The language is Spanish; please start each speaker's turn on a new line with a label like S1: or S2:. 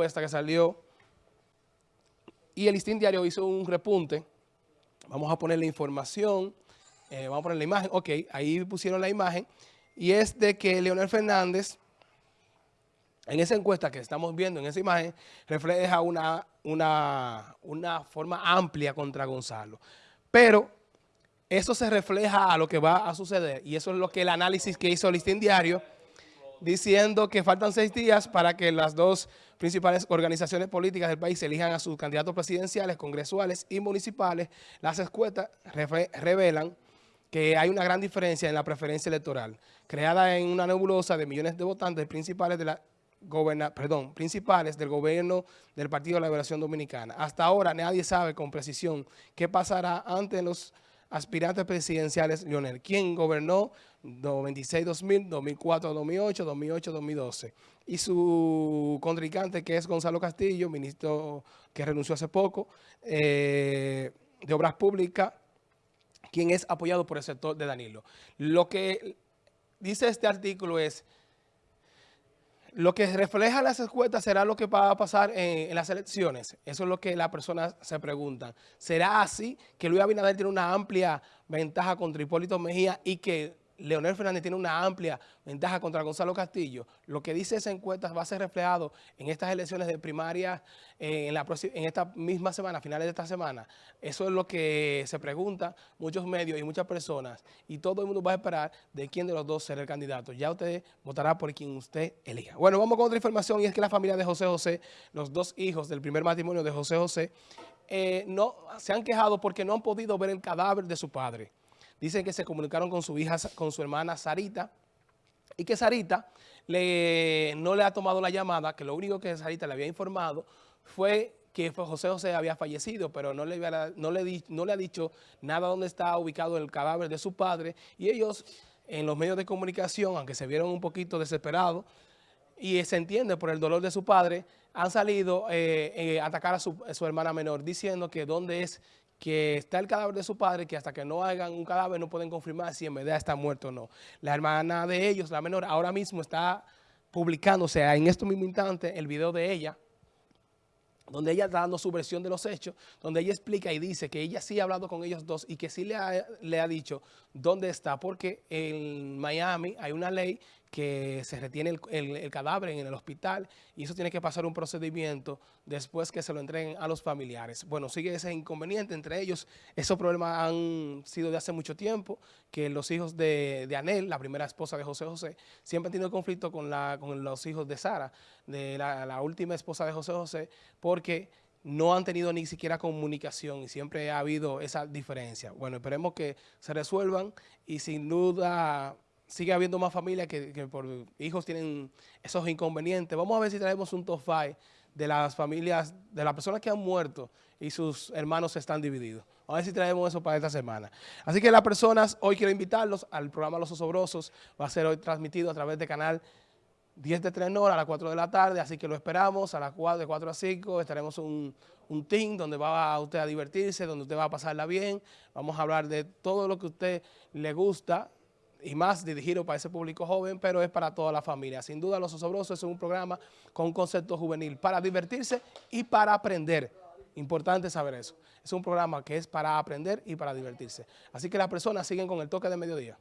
S1: que salió y el Listín Diario hizo un repunte. Vamos a poner la información, eh, vamos a poner la imagen. Ok, ahí pusieron la imagen. Y es de que Leonel Fernández, en esa encuesta que estamos viendo en esa imagen, refleja una, una, una forma amplia contra Gonzalo. Pero eso se refleja a lo que va a suceder. Y eso es lo que el análisis que hizo Listín Diario diciendo que faltan seis días para que las dos principales organizaciones políticas del país elijan a sus candidatos presidenciales, congresuales y municipales. Las escuetas revelan que hay una gran diferencia en la preferencia electoral, creada en una nebulosa de millones de votantes principales de la perdón, principales del gobierno del Partido de la Liberación Dominicana. Hasta ahora nadie sabe con precisión qué pasará ante los aspirantes presidenciales, Lionel, quien gobernó 96-2000, 2004-2008, 2008-2012. Y su contrincante, que es Gonzalo Castillo, ministro que renunció hace poco, eh, de Obras Públicas, quien es apoyado por el sector de Danilo. Lo que dice este artículo es lo que refleja las encuestas será lo que va a pasar en, las elecciones. Eso es lo que las personas se preguntan. ¿Será así que Luis Abinader tiene una amplia ventaja contra Hipólito Mejía y que Leonel Fernández tiene una amplia ventaja contra Gonzalo Castillo, lo que dice esa encuesta va a ser reflejado en estas elecciones de primaria eh, en, la en esta misma semana, finales de esta semana. Eso es lo que se pregunta muchos medios y muchas personas y todo el mundo va a esperar de quién de los dos será el candidato. Ya usted votará por quien usted elija. Bueno, vamos con otra información y es que la familia de José José, los dos hijos del primer matrimonio de José José, eh, no, se han quejado porque no han podido ver el cadáver de su padre. Dicen que se comunicaron con su hija, con su hermana Sarita, y que Sarita no le ha tomado la llamada, que lo único que Sarita le había informado fue que José José había fallecido, pero no le, ha dicho nada dónde está ubicado el cadáver de su padre, y ellos en los medios de comunicación, aunque se vieron un poquito desesperados, y se entiende por el dolor de su padre, han salido eh, eh, a atacar a su hermana menor, diciendo que dónde es que está el cadáver de su padre, que hasta que no hagan un cadáver no pueden confirmar si en verdad está muerto o no. La hermana de ellos, la menor, ahora mismo está publicándose en estos mismo instante el video de ella, donde ella está dando su versión de los hechos, donde ella explica y dice que ella sí ha hablado con ellos dos y que sí le ha, le ha dicho dónde está, porque en Miami hay una ley que se retiene el, cadáver en el hospital y eso tiene que pasar un procedimiento después que se lo entreguen a los familiares. Bueno, sigue ese inconveniente entre ellos. Esos problemas han sido de hace mucho tiempo, que los hijos de, Anel, la primera esposa de José José, siempre han tenido conflicto con, la, con los hijos de Sara, de la última esposa de José José, porque no han tenido ni siquiera comunicación y siempre ha habido esa diferencia. Bueno, esperemos que se resuelvan y sin duda sigue habiendo más familias que, por hijos tienen esos inconvenientes. Vamos a ver si traemos un top de las familias, de las personas que han muerto y sus hermanos están divididos. A ver si traemos eso para esta semana. Así que las personas, hoy quiero invitarlos al programa Los Osobrosos. Va a ser hoy transmitido a través del canal 10 de 3 horas a las 4 de la tarde, así que lo esperamos a las 4, de 4 a 5, estaremos un, un team donde va usted a divertirse, donde usted va a pasarla bien, vamos a hablar de todo lo que a usted le gusta, y más dirigido para ese público joven, pero es para toda la familia. Sin duda, Los Osobrosos es un programa con un concepto juvenil para divertirse y para aprender. Importante saber eso. Es un programa que es para aprender y para divertirse. Así que las personas siguen con el toque de mediodía.